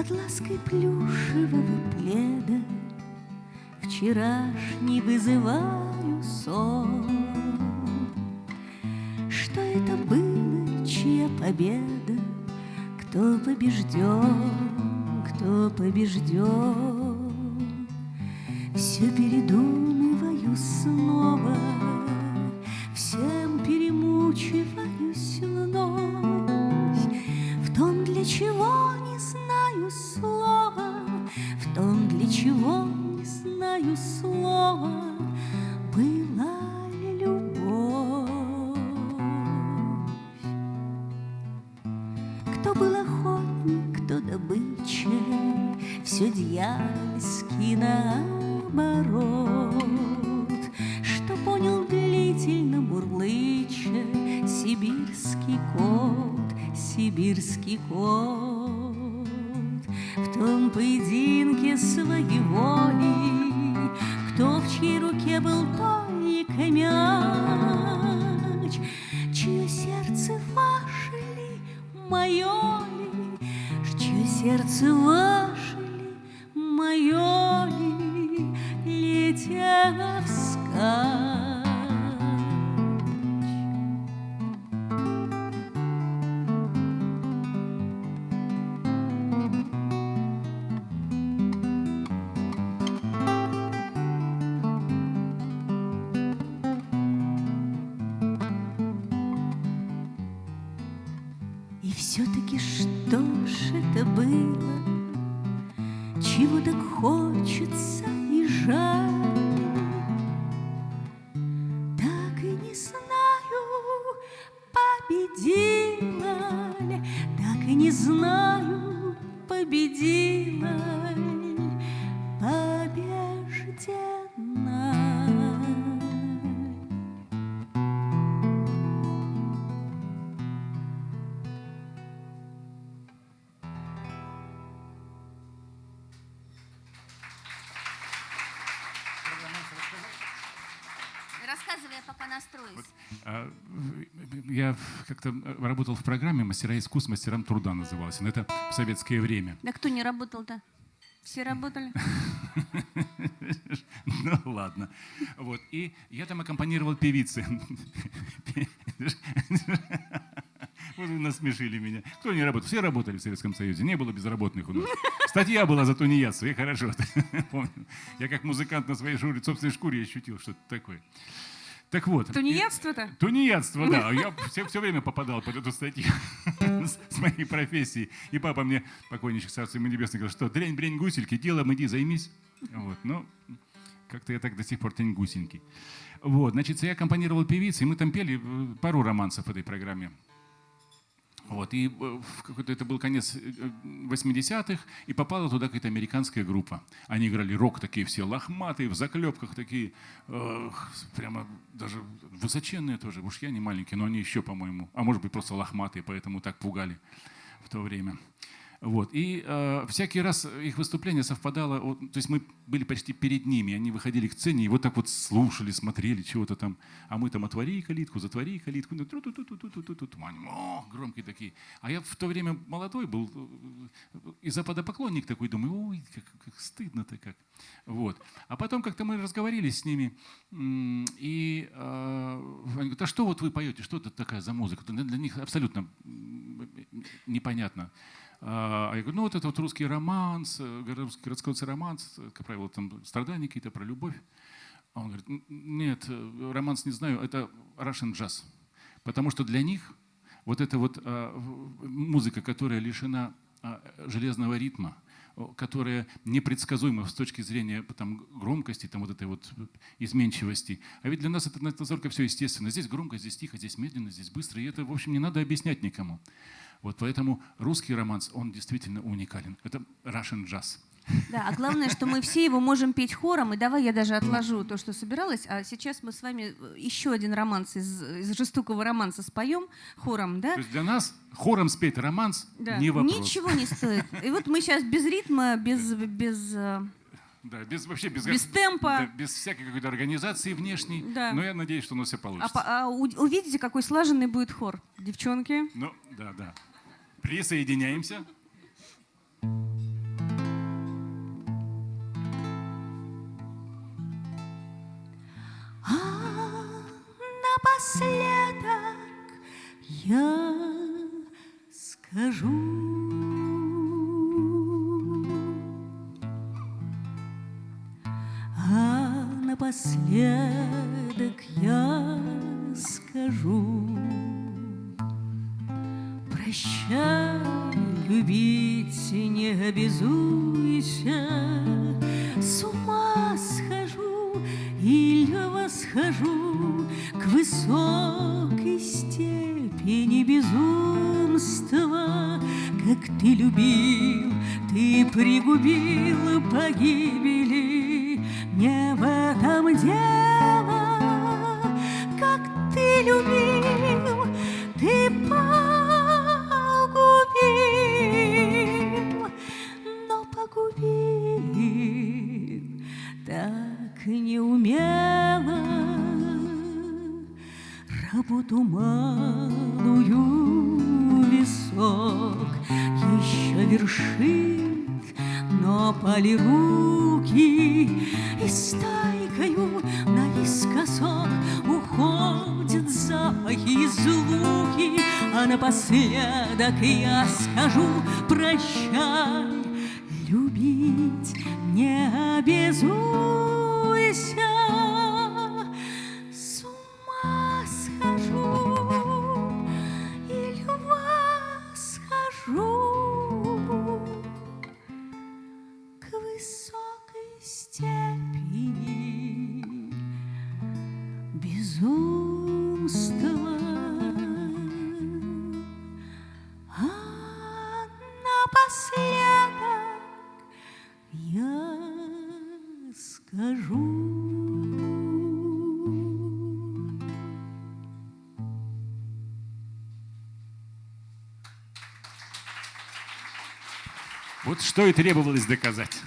Под лаской плюшевого пледа Вчерашний вызываю сон. Что это было, чья победа? Кто побежден, кто побежден? Все передумываю снова наоборот Что понял длительно мурлыча Сибирский кот, сибирский кот. В том поединке своей воли Кто в чьей руке был только мяч. Чье сердце ваше ли, мое ли Чье сердце ваше все-таки что ж это было, Чего так хочется и жаль? Рассказывай, я пока настроюсь. А, в- Я как-то работал в программе «Мастера искусств, мастерам труда» называлась. Но это в советское время. Да кто не работал-то? Все работали? Ну ладно. Вот. И я там аккомпанировал певицы. Вот вы насмешили меня. Кто не работал? Все работали в Советском Союзе. Не было безработных у нас. Статья была за тунеядство. Я хорошо помню. Я как музыкант на своей шкуре, собственной шкуре ощутил что-то такое. Так вот. Тунеядство-то? Тунеядство, да. Я все, все время попадал под эту статью с, моей профессией. И папа мне, покойничек царство ему небесное, говорил, что дрень, брень, гусельки, делом иди, займись. Вот, ну, как-то я так до сих пор тень гусенький. Вот, значит, я аккомпанировал певицы, и мы там пели э, пару романсов в этой программе. Вот, и э, в какой-то, это был конец э, 80-х, и попала туда какая-то американская группа. Они играли рок такие все лохматые, в заклепках такие, э, прямо даже высоченные тоже. Уж я не маленький, но они еще, по-моему, а может быть просто лохматые, поэтому так пугали в то время. Вот. И э, всякий раз их выступление совпадало, вот, то есть мы были почти перед ними, они выходили к сцене и вот так вот слушали, смотрели чего-то там, а мы там отвори калитку, затвори калитку, ну, тру-ту-ту-ту-ту-ту-ту-ту, они, о, громкие такие. А я в то время молодой был, э, и западопоклонник такой, думаю, ой, как, как стыдно-то как. Вот. А потом как-то мы разговорились с ними, и э, они говорят, а что вот вы поете, что это такая за музыка? Для них абсолютно непонятно. А я говорю, ну вот это вот русский романс, э, русский городской романс, э, как правило, там страдания какие-то про любовь. А он говорит, «Н- нет, э, романс не знаю, это Russian jazz. Потому что для них вот эта вот а, музыка, которая лишена а, железного ритма, которая непредсказуема с точки зрения там, громкости, там, вот этой вот изменчивости. А ведь для нас это настолько все естественно. Здесь громко, здесь тихо, здесь медленно, здесь быстро. И это, в общем, не надо объяснять никому. Вот поэтому русский романс, он действительно уникален. Это Russian jazz. Да, а главное, что мы все его можем петь хором. И давай я даже отложу то, что собиралась. А сейчас мы с вами э, еще один романс из, из жестокого романса споем хором, да? То есть для нас хором спеть романс Да. не вопрос. Ничего не стоит. И вот мы сейчас без ритма, без, без э, Да, без, вообще без, Без темпа. да, без всякой какой-то организации внешней. Да. Но я надеюсь, что у нас все а, получится. по- а у- увидите, какой слаженный будет хор. Девчонки. Ну, да, да. Присоединяемся. А напоследок я скажу. А напоследок я Прощай, любить не обязуйся, С ума схожу или восхожу К высокой степени безумства. Как ты любил, ты пригубил погибели, Не в этом дело, как ты любил, ты погубил, малую висок еще вершит, но пали руки и стайкою наискосок уходят запахи и звуки, а напоследок я скажу прощай, любить не обязуйся. Безумства. А напоследок я скажу. Вот что и требовалось доказать.